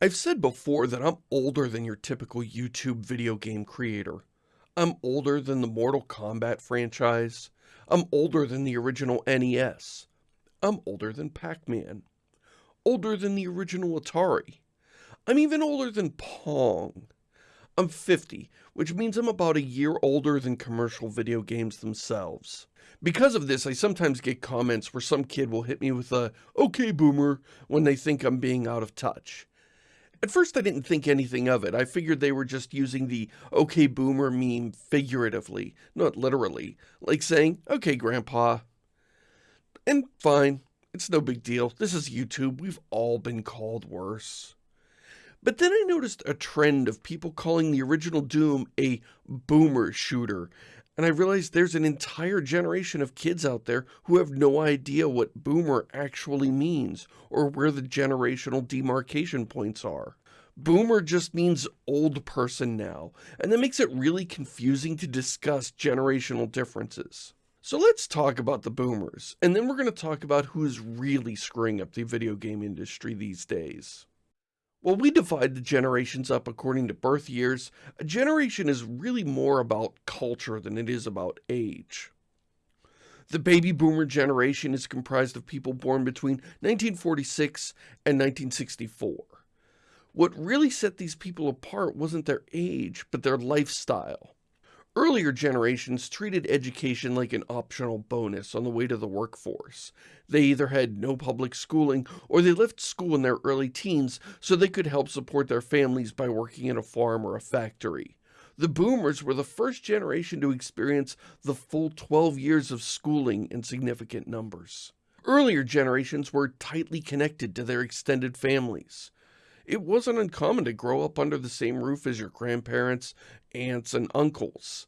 I've said before that I'm older than your typical YouTube video game creator. I'm older than the Mortal Kombat franchise. I'm older than the original NES. I'm older than Pac-Man. Older than the original Atari. I'm even older than Pong. I'm 50, which means I'm about a year older than commercial video games themselves. Because of this, I sometimes get comments where some kid will hit me with a, okay boomer, when they think I'm being out of touch. At first I didn't think anything of it. I figured they were just using the okay boomer meme figuratively, not literally. Like saying, okay grandpa. And fine, it's no big deal. This is YouTube. We've all been called worse. But then I noticed a trend of people calling the original Doom a boomer shooter. And I realized there's an entire generation of kids out there who have no idea what boomer actually means or where the generational demarcation points are. Boomer just means old person now, and that makes it really confusing to discuss generational differences. So let's talk about the boomers, and then we're going to talk about who's really screwing up the video game industry these days. While we divide the generations up according to birth years, a generation is really more about culture than it is about age. The baby boomer generation is comprised of people born between 1946 and 1964. What really set these people apart wasn't their age, but their lifestyle. Earlier generations treated education like an optional bonus on the way to the workforce. They either had no public schooling or they left school in their early teens so they could help support their families by working in a farm or a factory. The boomers were the first generation to experience the full 12 years of schooling in significant numbers. Earlier generations were tightly connected to their extended families. It wasn't uncommon to grow up under the same roof as your grandparents, aunts, and uncles.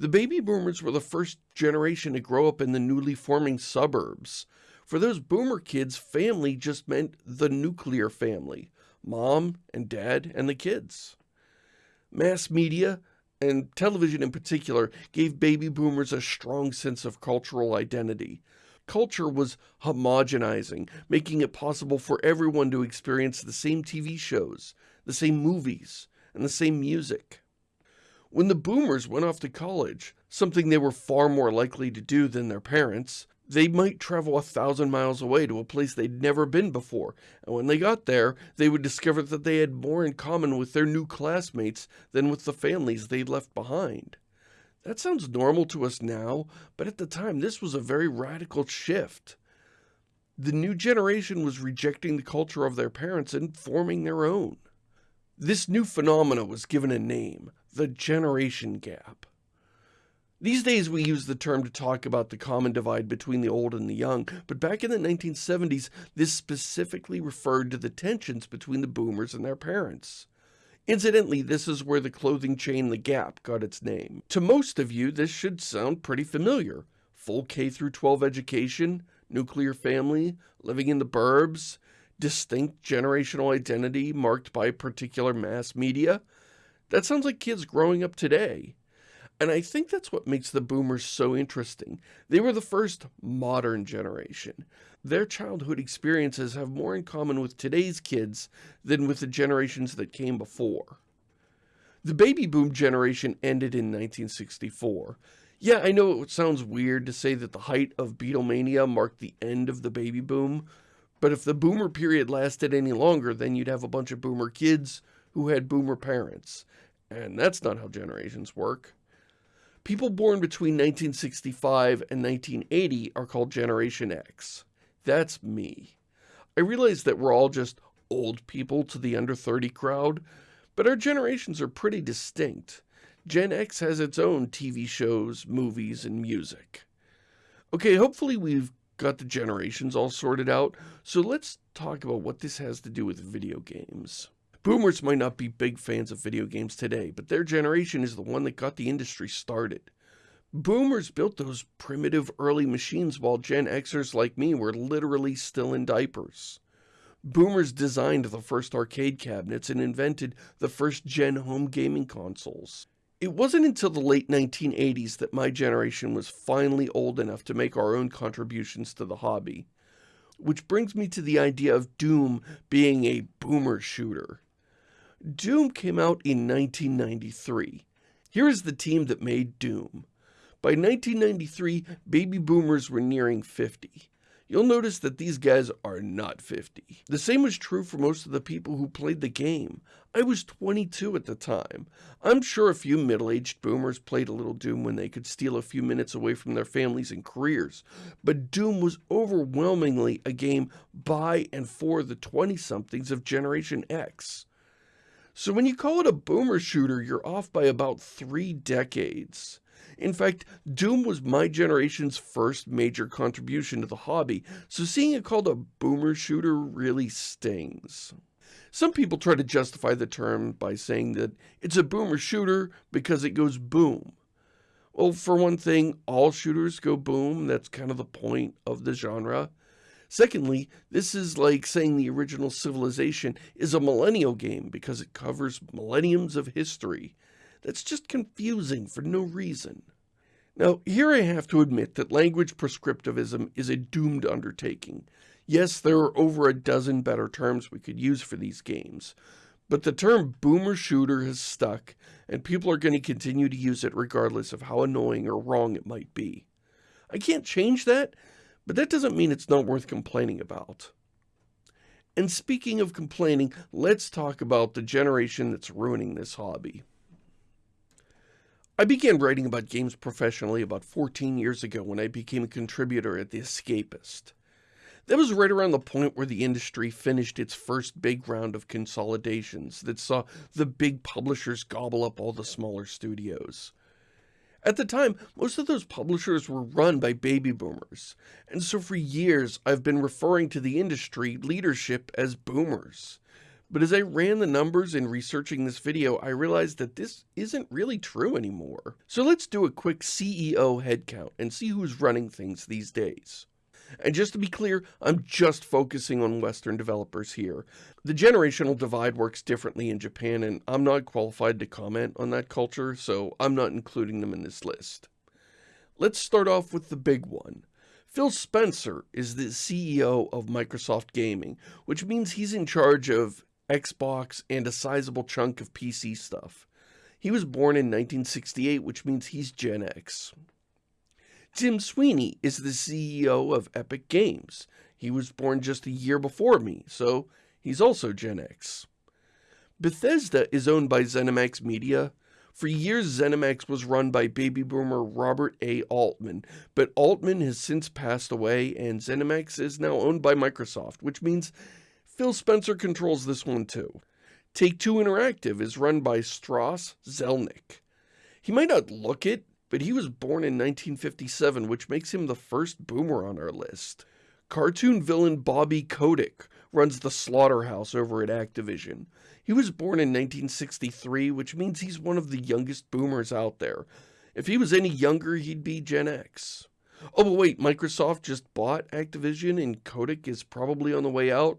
The baby boomers were the first generation to grow up in the newly forming suburbs. For those boomer kids, family just meant the nuclear family, mom and dad and the kids. Mass media, and television in particular, gave baby boomers a strong sense of cultural identity culture was homogenizing, making it possible for everyone to experience the same TV shows, the same movies, and the same music. When the boomers went off to college, something they were far more likely to do than their parents, they might travel a thousand miles away to a place they'd never been before, and when they got there, they would discover that they had more in common with their new classmates than with the families they'd left behind. That sounds normal to us now, but at the time this was a very radical shift. The new generation was rejecting the culture of their parents and forming their own. This new phenomena was given a name, the generation gap. These days we use the term to talk about the common divide between the old and the young, but back in the 1970s, this specifically referred to the tensions between the boomers and their parents. Incidentally, this is where the clothing chain The Gap got its name. To most of you, this should sound pretty familiar. Full K-12 education, nuclear family, living in the burbs, distinct generational identity marked by particular mass media. That sounds like kids growing up today. And I think that's what makes the boomers so interesting. They were the first modern generation. Their childhood experiences have more in common with today's kids than with the generations that came before. The baby boom generation ended in 1964. Yeah, I know it sounds weird to say that the height of Beatlemania marked the end of the baby boom, but if the boomer period lasted any longer, then you'd have a bunch of boomer kids who had boomer parents. And that's not how generations work. People born between 1965 and 1980 are called Generation X. That's me. I realize that we're all just old people to the under 30 crowd, but our generations are pretty distinct. Gen X has its own TV shows, movies, and music. Okay, hopefully we've got the generations all sorted out, so let's talk about what this has to do with video games. Boomers might not be big fans of video games today, but their generation is the one that got the industry started. Boomers built those primitive early machines while Gen Xers like me were literally still in diapers. Boomers designed the first arcade cabinets and invented the first gen home gaming consoles. It wasn't until the late 1980s that my generation was finally old enough to make our own contributions to the hobby. Which brings me to the idea of Doom being a boomer shooter. Doom came out in 1993. Here is the team that made Doom. By 1993, baby boomers were nearing 50. You'll notice that these guys are not 50. The same was true for most of the people who played the game. I was 22 at the time. I'm sure a few middle-aged boomers played a little Doom when they could steal a few minutes away from their families and careers, but Doom was overwhelmingly a game by and for the 20-somethings of Generation X. So when you call it a boomer shooter, you're off by about three decades. In fact, Doom was my generation's first major contribution to the hobby, so seeing it called a boomer shooter really stings. Some people try to justify the term by saying that it's a boomer shooter because it goes boom. Well, for one thing, all shooters go boom. That's kind of the point of the genre. Secondly, this is like saying the original Civilization is a millennial game because it covers millenniums of history. That's just confusing for no reason. Now, here I have to admit that language prescriptivism is a doomed undertaking. Yes, there are over a dozen better terms we could use for these games, but the term boomer shooter has stuck, and people are going to continue to use it regardless of how annoying or wrong it might be. I can't change that, but that doesn't mean it's not worth complaining about. And speaking of complaining, let's talk about the generation that's ruining this hobby. I began writing about games professionally about 14 years ago when I became a contributor at The Escapist. That was right around the point where the industry finished its first big round of consolidations that saw the big publishers gobble up all the smaller studios. At the time, most of those publishers were run by baby boomers, and so for years I've been referring to the industry leadership as boomers. But as I ran the numbers in researching this video, I realized that this isn't really true anymore. So let's do a quick CEO headcount and see who's running things these days. And just to be clear, I'm just focusing on Western developers here. The generational divide works differently in Japan, and I'm not qualified to comment on that culture, so I'm not including them in this list. Let's start off with the big one. Phil Spencer is the CEO of Microsoft Gaming, which means he's in charge of Xbox, and a sizable chunk of PC stuff. He was born in 1968, which means he's Gen X. Tim Sweeney is the CEO of Epic Games. He was born just a year before me, so he's also Gen X. Bethesda is owned by ZeniMax Media. For years, ZeniMax was run by baby boomer Robert A. Altman, but Altman has since passed away and ZeniMax is now owned by Microsoft, which means Phil Spencer controls this one too. Take-Two Interactive is run by Strauss Zelnick. He might not look it, but he was born in 1957, which makes him the first boomer on our list. Cartoon villain Bobby Kotick runs the Slaughterhouse over at Activision. He was born in 1963, which means he's one of the youngest boomers out there. If he was any younger, he'd be Gen X. Oh, but wait, Microsoft just bought Activision and Kotick is probably on the way out?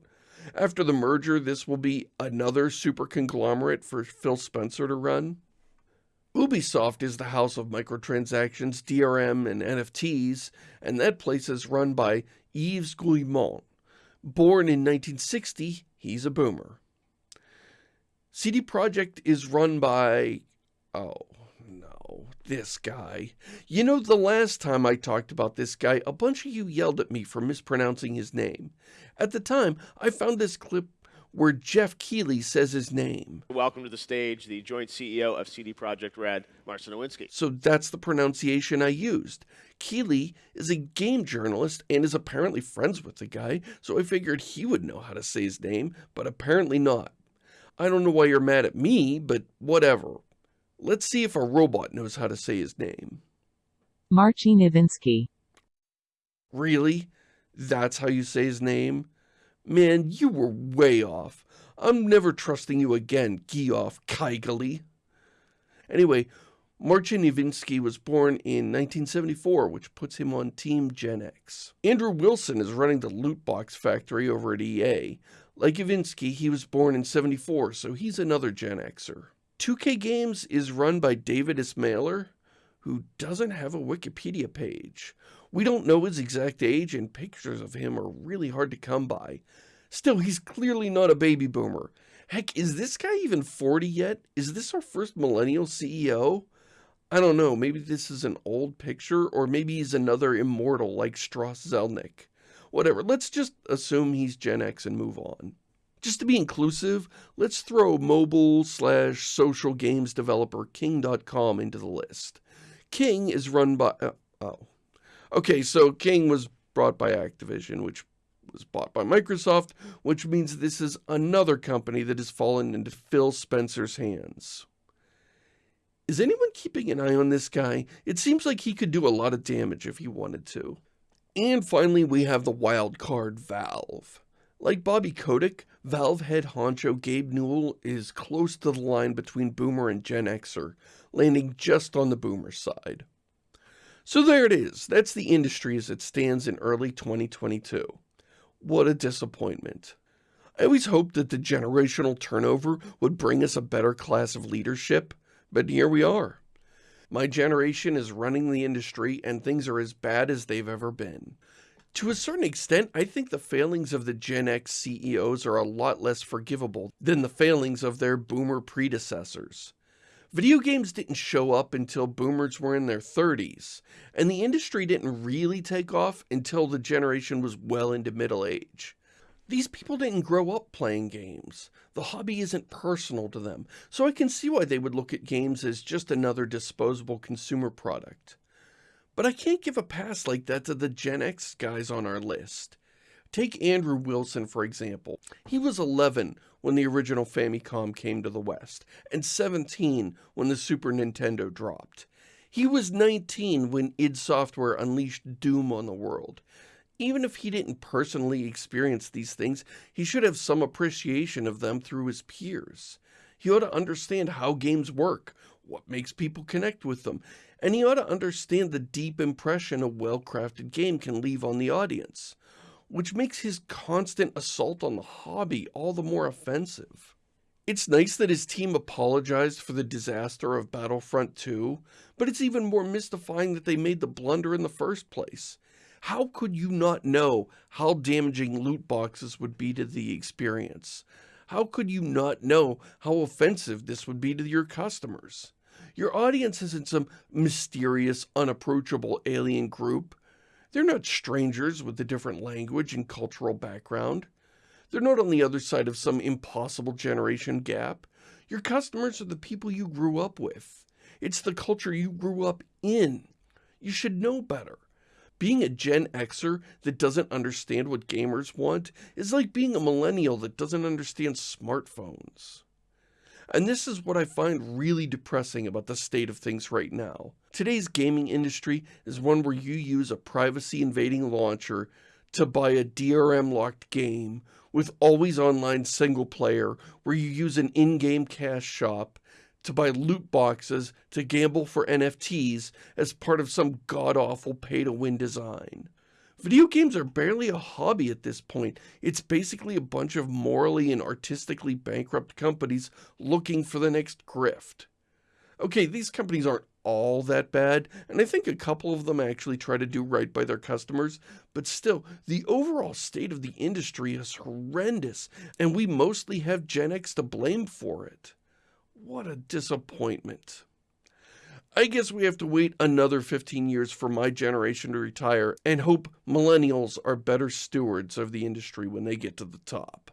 After the merger, this will be another super conglomerate for Phil Spencer to run. Ubisoft is the house of microtransactions, DRM, and NFTs, and that place is run by Yves Guillemot. Born in 1960, he's a boomer. CD Projekt is run by... oh, no, this guy. You know, the last time I talked about this guy, a bunch of you yelled at me for mispronouncing his name. At the time, I found this clip where Geoff Keighley says his name. Welcome to the stage, the joint CEO of CD Projekt Red, Marcin Iwiński. So that's the pronunciation I used. Keighley is a game journalist and is apparently friends with the guy, so I figured he would know how to say his name, but apparently not. I don't know why you're mad at me, but whatever. Let's see if a robot knows how to say his name. Marcin Iwiński. Really? That's how you say his name? Man, you were way off. I'm never trusting you again, Geoff Keighley. Anyway, Marcin Iwiński was born in 1974, which puts him on Team Gen X. Andrew Wilson is running the loot box factory over at EA. Like Iwiński, he was born in 74, so he's another Gen Xer. 2K Games is run by David Ismailer, who doesn't have a Wikipedia page. We don't know his exact age, and pictures of him are really hard to come by. Still, he's clearly not a baby boomer. Heck, is this guy even 40 yet? Is this our first millennial CEO? I don't know, maybe this is an old picture, or maybe he's another immortal like Strauss Zelnick. Whatever, let's just assume he's Gen X and move on. Just to be inclusive, let's throw mobile slash social games developer King.com into the list. King is run by, uh, oh. Okay, so King was brought by Activision, which was bought by Microsoft, which means this is another company that has fallen into Phil Spencer's hands. Is anyone keeping an eye on this guy? It seems like he could do a lot of damage if he wanted to. And finally, we have the wild card Valve. Like Bobby Kotick, Valve head honcho Gabe Newell is close to the line between Boomer and Gen Xer, landing just on the Boomer side. So there it is. That's the industry as it stands in early 2022. What a disappointment. I always hoped that the generational turnover would bring us a better class of leadership, but here we are. My generation is running the industry and things are as bad as they've ever been. To a certain extent, I think the failings of the Gen X CEOs are a lot less forgivable than the failings of their boomer predecessors. Video games didn't show up until boomers were in their 30s, and the industry didn't really take off until the generation was well into middle age. These people didn't grow up playing games. The hobby isn't personal to them, so I can see why they would look at games as just another disposable consumer product. But I can't give a pass like that to the Gen X guys on our list. Take Andrew Wilson, for example. He was 11 when the original Famicom came to the West, and 17 when the Super Nintendo dropped. He was 19 when id Software unleashed Doom on the world, even if he didn't personally experience these things, he should have some appreciation of them through his peers. He ought to understand how games work, what makes people connect with them, and he ought to understand the deep impression a well-crafted game can leave on the audience, which makes his constant assault on the hobby all the more offensive. It's nice that his team apologized for the disaster of Battlefront 2, but it's even more mystifying that they made the blunder in the first place. How could you not know how damaging loot boxes would be to the experience? How could you not know how offensive this would be to your customers? Your audience isn't some mysterious, unapproachable alien group. They're not strangers with a different language and cultural background. They're not on the other side of some impossible generation gap. Your customers are the people you grew up with. It's the culture you grew up in. You should know better. Being a Gen Xer that doesn't understand what gamers want is like being a millennial that doesn't understand smartphones. And this is what I find really depressing about the state of things right now. Today's gaming industry is one where you use a privacy invading launcher to buy a DRM locked game with always online single player where you use an in-game cash shop to buy loot boxes to gamble for NFTs as part of some god-awful pay-to-win design. Video games are barely a hobby at this point. It's basically a bunch of morally and artistically bankrupt companies looking for the next grift. Okay, these companies aren't all that bad, and I think a couple of them actually try to do right by their customers, but still, the overall state of the industry is horrendous, and we mostly have Gen X to blame for it. What a disappointment. I guess we have to wait another 15 years for my generation to retire and hope millennials are better stewards of the industry when they get to the top.